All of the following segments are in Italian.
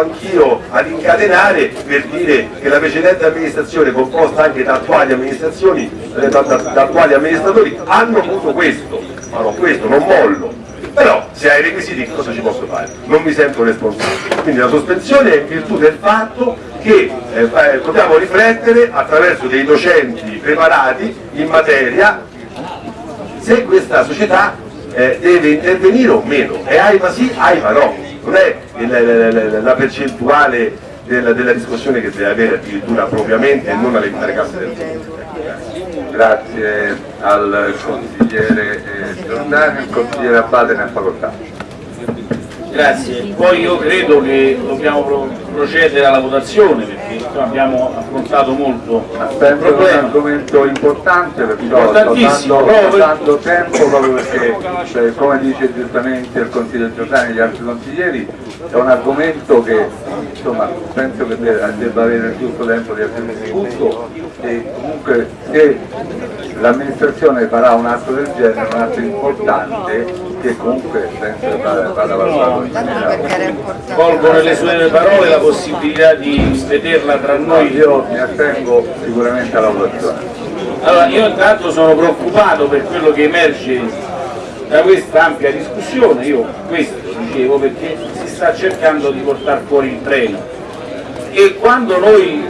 anch'io ad incatenare per dire che la precedente amministrazione composta anche da attuali eh, da, da, da attuali amministratori hanno avuto questo, non questo, non mollo. Però se hai requisiti cosa ci posso fare? Non mi sento responsabile. Quindi la sospensione è in virtù del fatto che eh, eh dobbiamo riflettere attraverso dei docenti preparati in materia se questa società eh, deve intervenire o meno. E AIPA sì, AIPA no non è la, la percentuale della, della, discussione che deve avere addirittura propriamente e non all'interno casse del Grazie al consigliere eh, il consigliere Abbate ne ha facoltà. Grazie, poi io credo che dobbiamo procedere alla votazione perché abbiamo affrontato molto Penso il problema. è un argomento importante perciò sto dando, tempo proprio perché cioè, come dice giustamente il consigliere Giordani e gli altri consiglieri è un argomento che insomma, penso che debba avere il giusto tempo di essere discusso e comunque se l'amministrazione farà un atto del genere, un atto importante che comunque penso vada, vada valutato Colgo nelle sue parole la possibilità di vederla tra noi. Io mi attengo sicuramente alla votazione. Allora, io intanto sono preoccupato per quello che emerge da questa ampia discussione, io questo dicevo perché sta cercando di portare fuori il treno e quando noi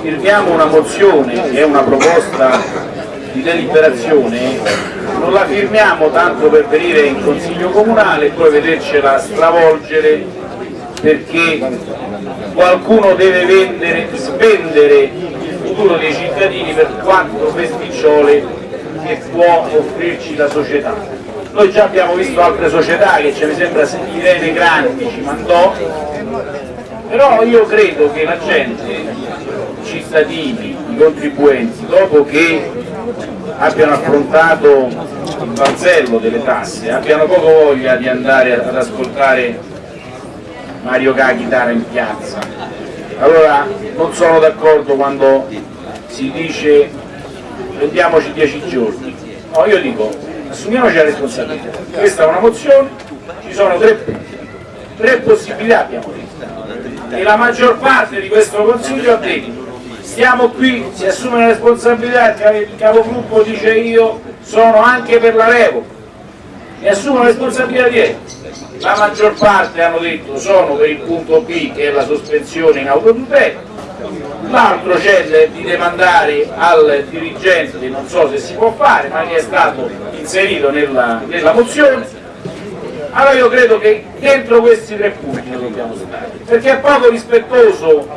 firmiamo una mozione che è una proposta di deliberazione non la firmiamo tanto per venire in consiglio comunale e poi vedercela stravolgere perché qualcuno deve vendere, spendere il futuro dei cittadini per quanto festicciole che può offrirci la società. Noi già abbiamo visto altre società che ce ne sembra Irene Grandi ci mandò, però io credo che la gente, i cittadini, i contribuenti, dopo che abbiano affrontato il balzello delle tasse, abbiano poco voglia di andare ad ascoltare Mario Caghitara in piazza. Allora non sono d'accordo quando si dice prendiamoci dieci giorni. No, io dico assumiamoci la responsabilità. Questa è una mozione, ci sono tre, tre possibilità abbiamo detto. E la maggior parte di questo Consiglio ha detto stiamo qui, si assume la responsabilità, il capogruppo dice io sono anche per la revoca, mi assumo la responsabilità diretta. La maggior parte hanno detto sono per il punto B che è la sospensione in autotutela, l'altro c'è di demandare al dirigente, non so se si può fare, ma che è stato inserito nella, nella mozione. Allora io credo che dentro questi tre punti noi dobbiamo stare, perché è poco rispettoso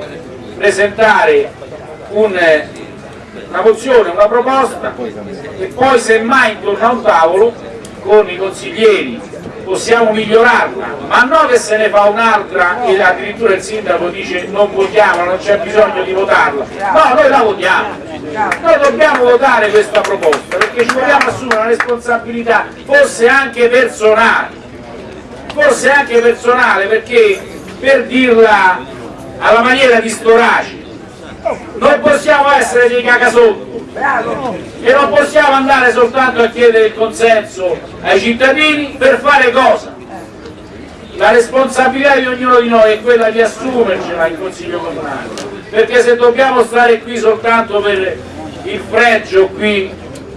presentare un, una mozione, una proposta e poi semmai intorno a un tavolo con i consiglieri possiamo migliorarla, ma non che se ne fa un'altra e addirittura il sindaco dice non votiamo, non c'è bisogno di votarla, no, noi la votiamo, noi dobbiamo votare questa proposta perché ci vogliamo assumere una responsabilità forse anche personale, forse anche personale perché per dirla alla maniera di Storaci non possiamo essere dei cagasotto e non possiamo andare soltanto a chiedere il consenso ai cittadini per fare cosa? La responsabilità di ognuno di noi è quella di assumercela in Consiglio Comunale, perché se dobbiamo stare qui soltanto per il fregio qui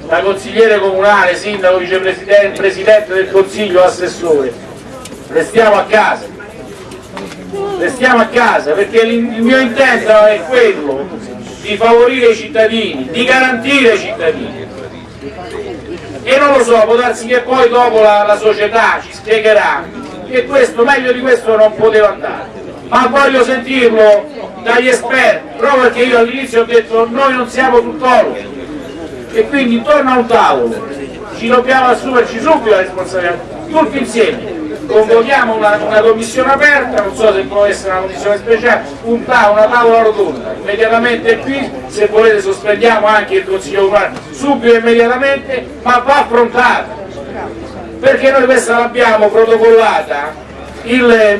da consigliere comunale, sindaco, vicepresidente, presidente del Consiglio, assessore, restiamo a casa. Restiamo a casa perché il mio intento è quello di favorire i cittadini, di garantire i cittadini. E non lo so, può darsi che poi dopo la, la società ci spiegherà che questo, meglio di questo non poteva andare. Ma voglio sentirlo dagli esperti proprio perché io all'inizio ho detto noi non siamo tuttologi e quindi intorno a un tavolo. Ci dobbiamo assumerci subito la responsabilità tutti insieme convochiamo una, una, commissione aperta, non so se può essere una commissione speciale, un tavolo, una tavola rotonda, immediatamente qui, se volete sospendiamo anche il Consiglio Comunale, subito e immediatamente, ma va affrontata, perché noi questa l'abbiamo protocollata il,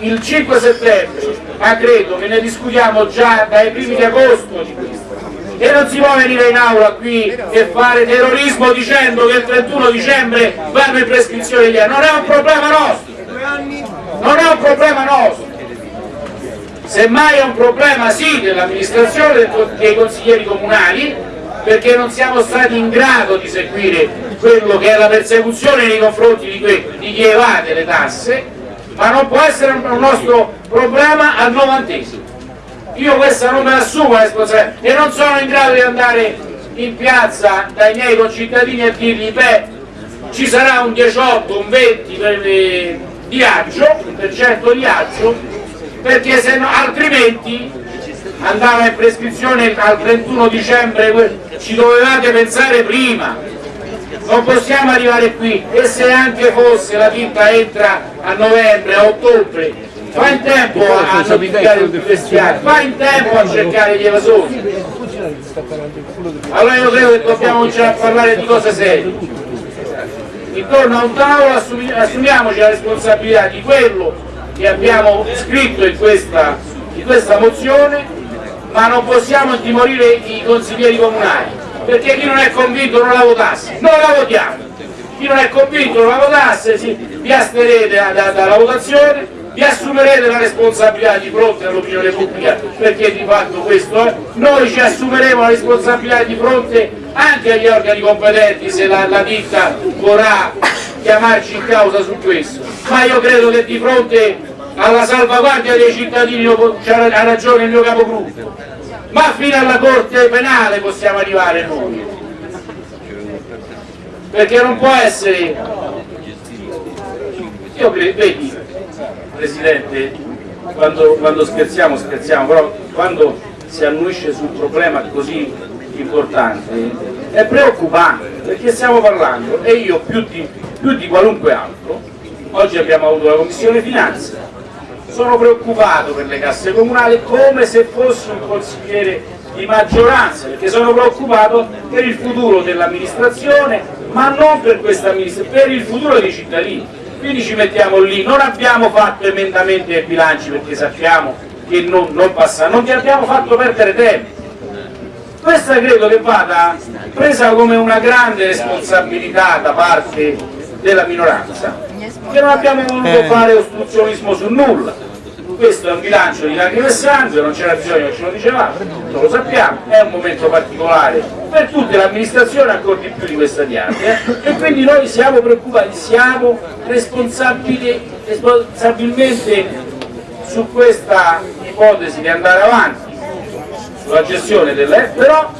il 5 settembre, ma credo che ne discutiamo già dai primi di agosto di questo e non si può venire in aula qui e fare terrorismo dicendo che il 31 dicembre vanno in prescrizione gli anni, non è un problema nostro, non è un problema nostro, semmai è un problema sì dell'amministrazione dei consiglieri comunali perché non siamo stati in grado di seguire quello che è la persecuzione nei confronti di, di chi evade le tasse ma non può essere un nostro problema al novantesimo io questa non me la assumo la responsabilità e non sono in grado di andare in piazza dai miei concittadini a dirgli beh ci sarà un 18, un 20 per di aggio, per cento di aggio, perché se no, altrimenti andava in prescrizione al 31 dicembre, ci dovevate pensare prima, non possiamo arrivare qui e se anche fosse la tinta entra a novembre, a ottobre, fa in tempo a notificare tutti questi anni, fa in tempo a cercare gli evasori. Allora io credo che dobbiamo cominciare a parlare di cose serie. Intorno a un tavolo assumiamoci la responsabilità di quello che abbiamo scritto in questa, in questa mozione ma non possiamo intimorire i consiglieri comunali perché chi non è convinto non la votasse, non la votiamo. Chi non è convinto non la votasse vi asterete da, da, dalla votazione vi assumerete la responsabilità di fronte all'opinione pubblica perché di fatto questo è. Noi ci assumeremo la responsabilità di fronte anche agli organi competenti se la, la ditta vorrà chiamarci in causa su questo. Ma io credo che di fronte alla salvaguardia dei cittadini ha ragione il mio capogruppo. Ma fino alla corte penale possiamo arrivare noi. Perché non può essere. Io credo, vedi Presidente quando, quando scherziamo scherziamo però quando si annuisce su un problema così importante è preoccupante perché stiamo parlando e io più di, più di qualunque altro oggi abbiamo avuto la commissione finanze. Sono preoccupato per le casse comunali come se fossi un consigliere di maggioranza perché sono preoccupato per il futuro dell'amministrazione ma non per questa amministrazione, per il futuro dei cittadini quindi ci mettiamo lì, non abbiamo fatto emendamenti ai bilanci perché sappiamo che non, non passa, non ti abbiamo fatto perdere tempo. Questa credo che vada presa come una grande responsabilità da parte della minoranza che non abbiamo voluto eh. fare ostruzionismo su nulla questo è un bilancio di lacrime e sangue, non c'era bisogno ce lo dicevamo, lo sappiamo, è un momento particolare per tutte le amministrazioni, ancora di più di questa diaria, e quindi noi siamo preoccupati, siamo responsabili, responsabilmente su questa ipotesi di andare avanti sulla gestione delle però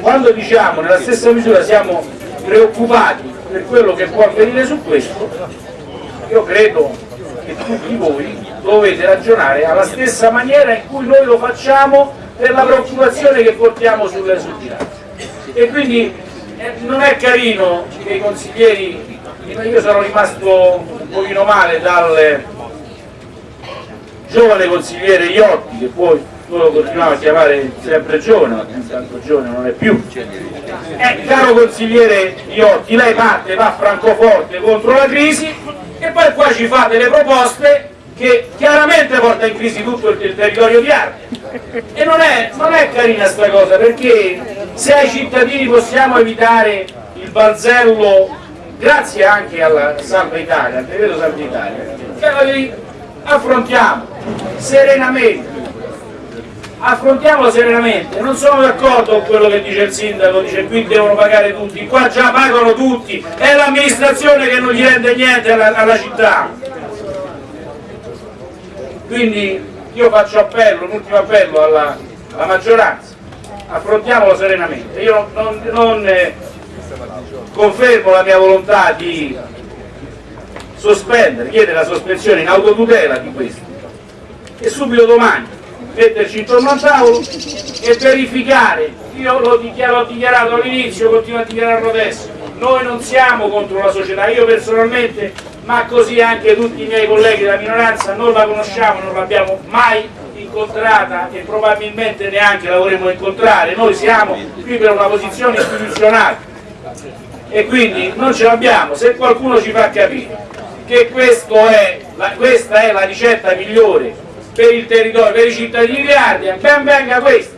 quando diciamo nella stessa misura siamo preoccupati per quello che può avvenire su questo io credo che tutti voi dovete ragionare alla stessa maniera in cui noi lo facciamo per la preoccupazione che portiamo sulle suggiranze e quindi eh, non è carino che i consiglieri io sono rimasto un pochino male dal giovane consigliere Iotti che poi lo continuava a chiamare sempre giovane, ma tanto giovane non è più. Eh, caro consigliere Iotti, lei parte, va a Francoforte contro la crisi e poi qua ci fa delle proposte che chiaramente porta in crisi tutto il, il territorio di Arte. E non è, non è carina sta cosa, perché se ai cittadini possiamo evitare il balzello, grazie anche alla Salva Italia, al decreto Salva Italia, affrontiamo serenamente affrontiamolo serenamente, non sono d'accordo con quello che dice il sindaco, dice qui devono pagare tutti, qua già pagano tutti, è l'amministrazione che non gli rende niente alla, alla città. Quindi io faccio appello, un ultimo appello alla, alla maggioranza, affrontiamolo serenamente. Io non, non eh, confermo la mia volontà di sospendere, chiedere la sospensione in autotutela di questo. E subito domani metterci intorno al tavolo e verificare, io l'ho dichiarato, dichiarato all'inizio, continuo a dichiararlo adesso, noi non siamo contro la società, io personalmente, ma così anche tutti i miei colleghi della minoranza non la conosciamo, non l'abbiamo mai incontrata e probabilmente neanche la vorremmo incontrare, noi siamo qui per una posizione istituzionale e quindi non ce l'abbiamo, se qualcuno ci fa capire che è la, questa è la ricetta migliore per il territorio, per i cittadini di Ardea, ben venga questo.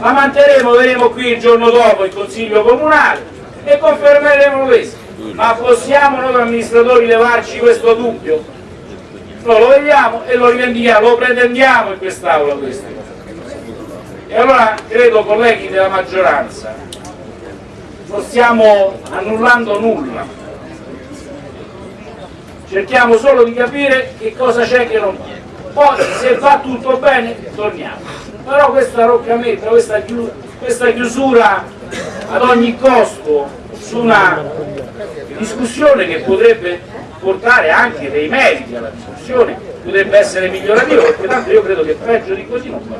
La manterremo, vedremo qui il giorno dopo il Consiglio Comunale e confermeremo questo. Ma possiamo noi amministratori levarci questo dubbio? noi lo vediamo e lo rivendichiamo, lo pretendiamo in quest'Aula queste E allora credo colleghi della maggioranza, non stiamo annullando nulla, cerchiamo solo di capire che cosa c'è che non c'è. Poi se va tutto bene torniamo. Però questa roccametta, questa chiusura ad ogni costo su una discussione che potrebbe portare anche dei meriti alla discussione, potrebbe essere migliorativo, perché tanto io credo che peggio di così non va.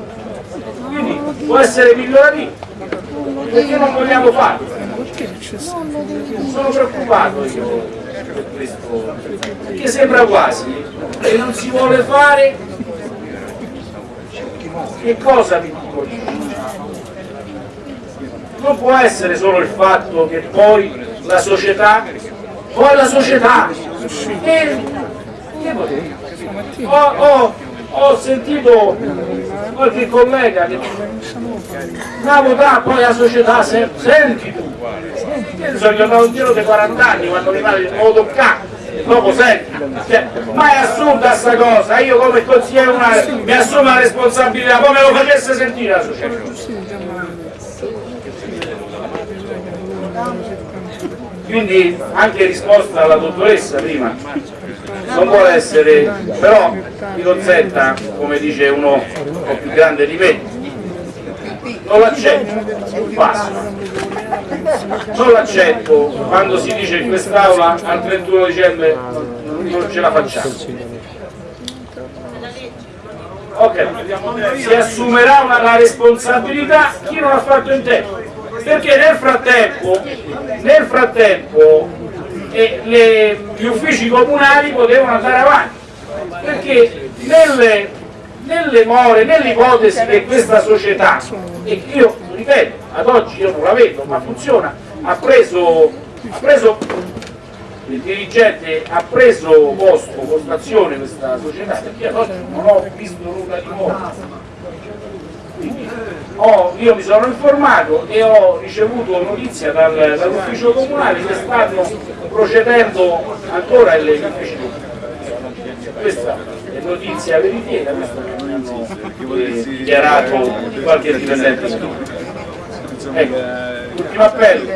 Quindi può essere migliorativo, perché non vogliamo farlo? Sono preoccupato io per questo, perché sembra quasi che non si vuole fare che cosa vi dico non può essere solo il fatto che poi la società? Poi la società? Che, che ho, ho, ho sentito qualche collega che la votare poi la società se, senti tu. Io sono un giro di 40 anni quando mi pare nuovo toccato dopo senti cioè, ma è assurda sta cosa io come consigliere comunale mi assumo la responsabilità come lo facesse sentire la società quindi anche risposta alla dottoressa prima. Non vuole essere però mi consenta come dice uno un po' più grande di me non l'accetto passo non l'accetto. Quando si dice in quest'aula al 31 dicembre non ce la facciamo. Ok. Si assumerà una, responsabilità. Chi non ha fatto in tempo perché nel frattempo, nel frattempo eh, le, gli uffici comunali potevano andare avanti. Perché nelle, nelle more, nell'ipotesi che questa società, e io ripeto, ad oggi io non la vedo, ma funziona, ha preso, ha preso il dirigente ha preso posto, postazione questa società, perché ad oggi non ho visto nulla di nuovo ho, io mi sono informato e ho ricevuto notizia dal, dall'ufficio comunale che stanno procedendo ancora agli uffici. Questa è notizia veritiera, questa eh, dichiarato qualche dipendente. Ecco, ultimo appello,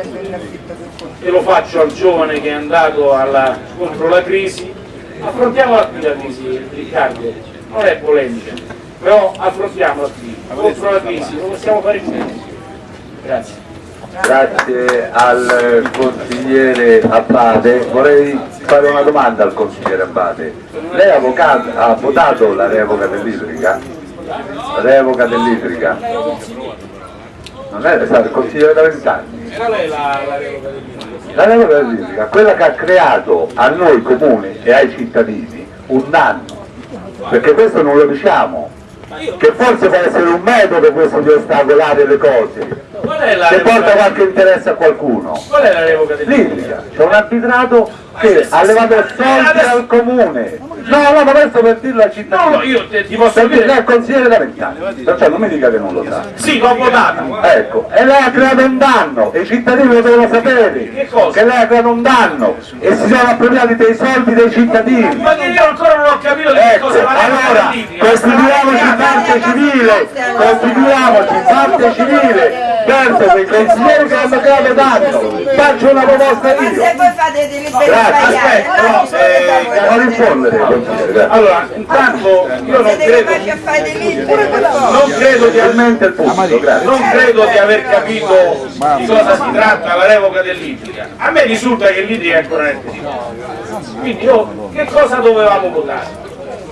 e lo faccio al giovane che è andato alla, contro la crisi, affrontiamola qui la crisi, Riccardo, non è polemica, però affrontiamola qui, contro la crisi, non possiamo fare più. Grazie. Grazie al consigliere Abbate, vorrei fare una domanda al consigliere Abbate. Lei ha, ha votato la revoca dell'idrica? La revoca dell'idrica? Non è stato il consigliere da vent'anni? Era lei la, la revoca dell'idrica? La revoca dell'idrica, quella che ha creato a noi comuni e ai cittadini un danno, perché questo non lo diciamo, che forse può essere un metodo questo di ostacolare le cose. Che porta qualche interesse a qualcuno. Qual è la revoca l'idrica c'è un arbitrato che ha levato soldi al comune No, no, ma questo per dirlo al cittadino. No, io te, ti posso per dire... Lei è consigliere da vent'anni, perciò non mi dica che non lo sa. Sì, l'ho votato. Ecco, e lei ha creato un danno, e i cittadini lo devono sapere. Che cosa? Che lei ha creato un danno, e si sono appropriati dei soldi dei cittadini. Ma che io ancora non ho capito di che Ecco, cosa allora, costituiamoci parte civile, costituiamoci parte civile verso quei consiglieri che hanno creato danno. Faccio una proposta io. Se voi fate delle Grazie, Aspetta, no, eh, Non rispondere, consigliere. Allora, intanto io non credo, non credo di aver Finalmente il punto, non credo di aver capito di cosa si tratta la revoca dell'idrica. A me risulta che l'idrica è ancora nel. Quindi io, che cosa dovevamo votare?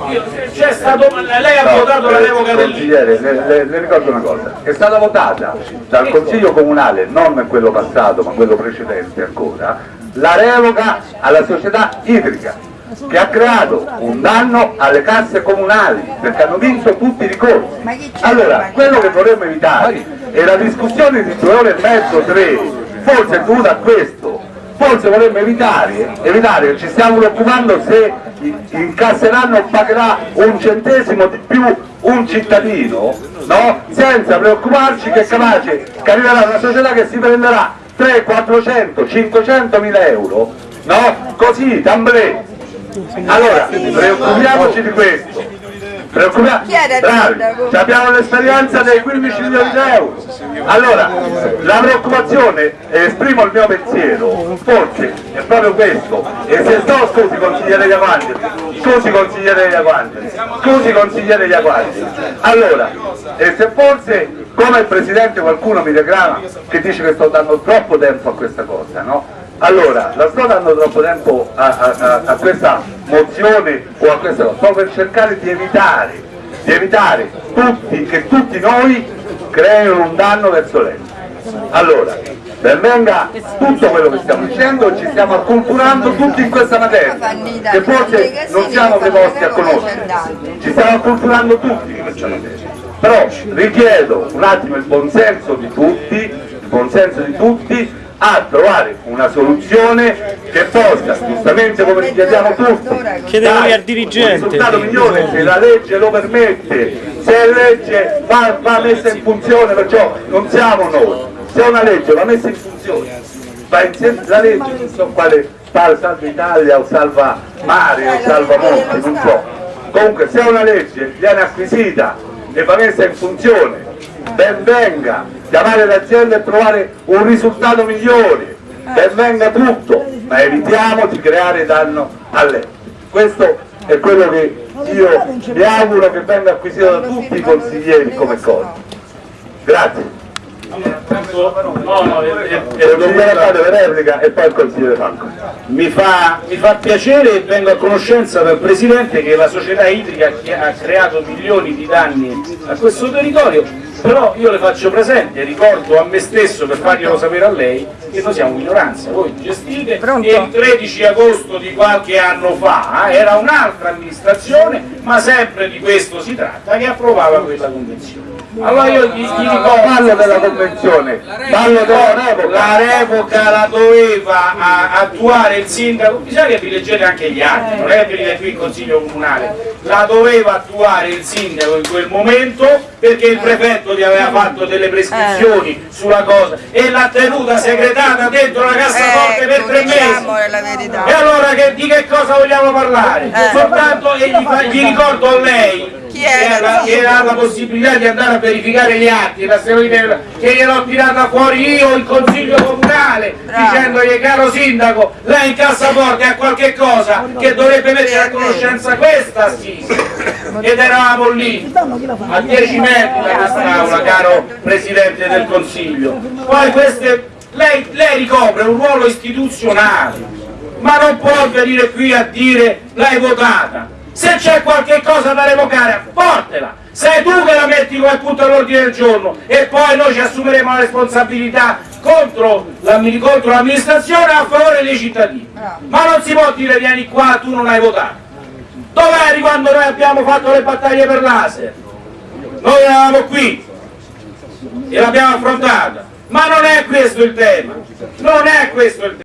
Io- C'è stato, lei ha votato la revoca dell'idrica. Consigliere, le, le- le ricordo una cosa, è stata votata dal Consiglio Comunale, non quello passato ma quello precedente ancora, la revoca alla società idrica che ha creato un danno alle casse comunali perché hanno vinto tutti i ricorsi. Allora, quello che vorremmo evitare è la discussione di due ore e mezzo, tre, forse è dovuta a questo, forse vorremmo evitare, evitare che ci stiamo preoccupando se incasseranno o pagherà un centesimo di più un cittadino, no? senza preoccuparci che è capace che arriverà una società che si prenderà 3, 400, 500 mila euro, no? così, d'amblè, Allora, preoccupiamoci di questo. Preoccupiamo. Chi era il Bravi, abbiamo l'esperienza dei 15 milioni di euro. Allora, la preoccupazione, esprimo il mio pensiero, forse è proprio questo. E se sto, scusi consigliere Iaquanti, scusi consigliere Iaquanti, scusi consigliere Iaquanti. Allora, e se forse come il Presidente qualcuno mi reclama che dice che sto dando troppo tempo a questa cosa, no? Allora, la sto dando troppo tempo a- a- a questa mozione o a questa cosa, sto per cercare di evitare, di evitare tutti, che tutti noi creino un danno verso lei. Allora, ben venga tutto quello che stiamo dicendo ci stiamo acculturando tutti in questa materia, che forse non siamo preposti a conoscere, ci stiamo acculturando tutti in questa materia. Però richiedo un attimo il buonsenso di tutti, il buonsenso di tutti a trovare una soluzione che possa, giustamente come ci chiediamo tutti, Chiedevoli dare al dirigente. un risultato migliore se la legge lo permette, se la legge va, va messa in funzione, perciò non siamo noi, se una legge va messa in funzione, va insieme la legge, non so quale salva Italia o salva mare o salva monti, non so. Comunque se una legge viene acquisita e va messa in funzione, ben venga, chiamare l'azienda e trovare un risultato migliore, ben venga tutto, ma evitiamo di creare danno a lei. Questo è quello che io mi auguro che venga acquisito da tutti i consiglieri come cosa. Grazie. No, è- è- E poi il consigliere Franco. mi, fa, mi fa piacere e vengo a conoscenza dal Presidente che la società idrica che ha creato milioni di danni a questo territorio, però io le faccio presente, ricordo a me stesso per farglielo sapere a lei che noi siamo minoranza, voi gestite e il 13 agosto di qualche anno fa eh, era un'altra amministrazione, ma sempre di questo si tratta, che approvava quella convenzione. Allora io gli, gli ricordo Parlo della convenzione, parlo della revoca. la revoca la doveva a- attuare il sindaco, bisogna che vi leggete anche gli atti, non è che venite qui il consiglio comunale, la doveva attuare il sindaco in quel momento perché il prefetto gli aveva fatto delle prescrizioni sulla cosa e l'ha tenuta segretata dentro la cassaforte per tre mesi. diciamo. E allora che- di che cosa vogliamo parlare? Eh. Soltanto e gli, fa- gli ricordo a lei Chi era? ha la possibilità di andare a verificare gli atti, che gliel'ho tirata fuori io in consiglio comunale Bravo. dicendogli caro sindaco, lei in cassaforte ha qualche cosa che dovrebbe mettere a conoscenza questa assise ed eravamo lì a 10 metri da quest'aula caro Presidente del Consiglio. Poi queste lei, lei ricopre un ruolo istituzionale ma non può venire qui a dire l'hai votata se c'è qualche cosa da revocare portela. Sei tu che la metti come punto all'ordine del giorno e poi noi ci assumeremo la responsabilità contro l'ammi- contro l'amministrazione a favore dei cittadini. Ma non si può dire vieni qua tu non hai votato. Dov'eri quando noi abbiamo fatto le battaglie per laser noi eravamo qui e l'abbiamo affrontata. Ma non è questo il tema. Non è questo il tema